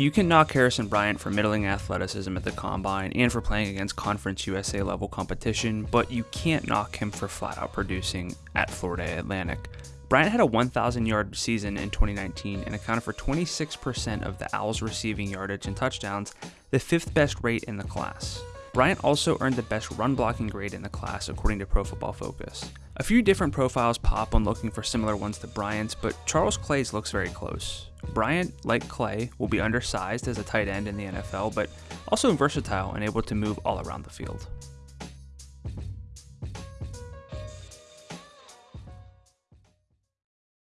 You can knock Harrison Bryant for middling athleticism at the combine and for playing against Conference USA level competition, but you can't knock him for flat out producing at Florida Atlantic. Bryant had a 1,000 yard season in 2019 and accounted for 26% of the Owls' receiving yardage and touchdowns, the fifth best rate in the class. Bryant also earned the best run blocking grade in the class according to Pro Football Focus. A few different profiles pop when looking for similar ones to Bryant's, but Charles Clay's looks very close. Bryant, like Clay, will be undersized as a tight end in the NFL, but also versatile and able to move all around the field.